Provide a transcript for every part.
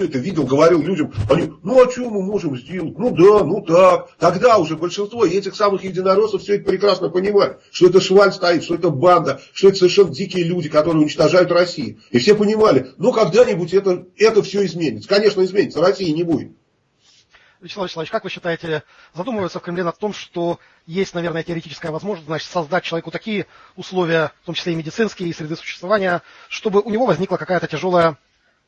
все это видел, говорил людям, они, ну а что мы можем сделать? Ну да, ну так. Тогда уже большинство этих самых единороссов все это прекрасно понимали, что это шваль стоит, что это банда, что это совершенно дикие люди, которые уничтожают Россию. И все понимали, ну когда-нибудь это, это все изменится. Конечно, изменится, России не будет. Вячеслав Вячеславович, как вы считаете, задумываются в Кремле над том, что есть, наверное, теоретическая возможность значит, создать человеку такие условия, в том числе и медицинские, и среды существования, чтобы у него возникла какая-то тяжелая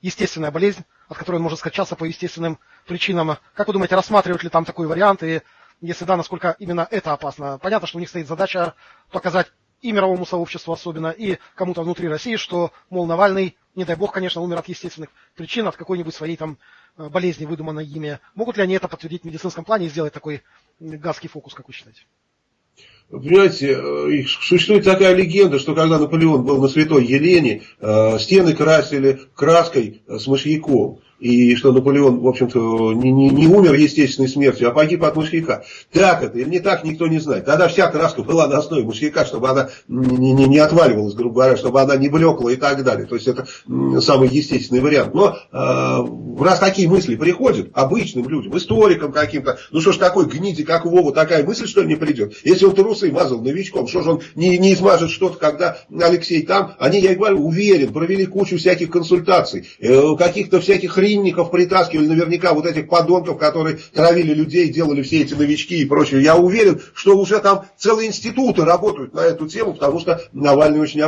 естественная болезнь, от которой он может скачаться по естественным причинам. Как вы думаете, рассматривают ли там такой вариант, и если да, насколько именно это опасно? Понятно, что у них стоит задача показать и мировому сообществу особенно, и кому-то внутри России, что, мол, Навальный, не дай бог, конечно, умер от естественных причин, от какой-нибудь своей там э, болезни, выдуманной ими. Могут ли они это подтвердить в медицинском плане и сделать такой гадский фокус, как вы считаете? Понимаете, э, существует такая легенда, что когда Наполеон был на Святой Елене, э, стены красили краской с мышьяком и что Наполеон, в общем-то, не, не, не умер естественной смертью, а погиб от мышьяка. Так это или не так, никто не знает. Тогда вся краска была на основе мышьяка, чтобы она не, не, не отваливалась, грубо говоря, чтобы она не блекла и так далее. То есть это самый естественный вариант. Но э, раз такие мысли приходят обычным людям, историкам каким-то, ну что ж такой гниди, как Вова, такая мысль, что ли, не придет? Если он трусы мазал новичком, что же он не, не измажет что-то, когда Алексей там? Они, я говорю, уверен, провели кучу всяких консультаций, э, каких-то всяких хрен длинников притаскивали наверняка вот этих подонков, которые травили людей, делали все эти новички и прочее. Я уверен, что уже там целые институты работают на эту тему, потому что Навальный очень